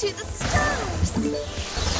to the stars!